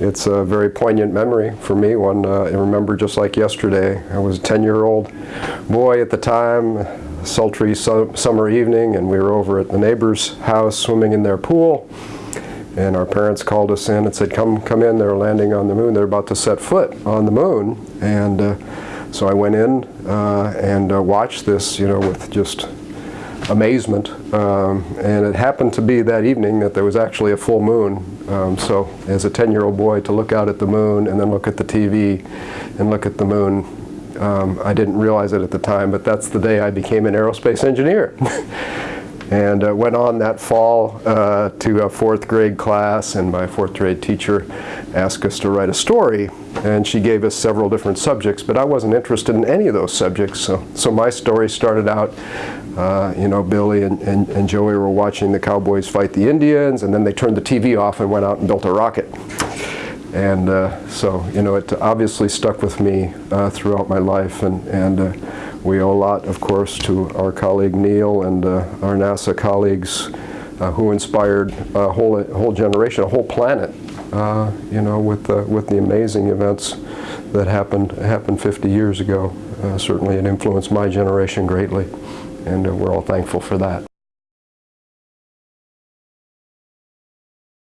it's a very poignant memory for me, one uh, I remember just like yesterday. I was a 10-year-old boy at the time, sultry su summer evening, and we were over at the neighbor's house swimming in their pool. And our parents called us in and said, come, come in, they're landing on the moon. They're about to set foot on the moon. And uh, so I went in uh, and uh, watched this, you know, with just amazement. Um, and it happened to be that evening that there was actually a full moon. Um, so as a 10-year-old boy to look out at the moon and then look at the TV and look at the moon, um, I didn't realize it at the time, but that's the day I became an aerospace engineer. and uh, went on that fall uh, to a fourth grade class and my fourth grade teacher asked us to write a story and she gave us several different subjects but I wasn't interested in any of those subjects so, so my story started out uh, you know Billy and, and, and Joey were watching the Cowboys fight the Indians and then they turned the TV off and went out and built a rocket. And uh, so you know it obviously stuck with me uh, throughout my life and, and uh, we owe a lot, of course, to our colleague Neil and uh, our NASA colleagues uh, who inspired a whole, a whole generation, a whole planet, uh, you know, with, uh, with the amazing events that happened, happened 50 years ago. Uh, certainly it influenced my generation greatly, and uh, we're all thankful for that.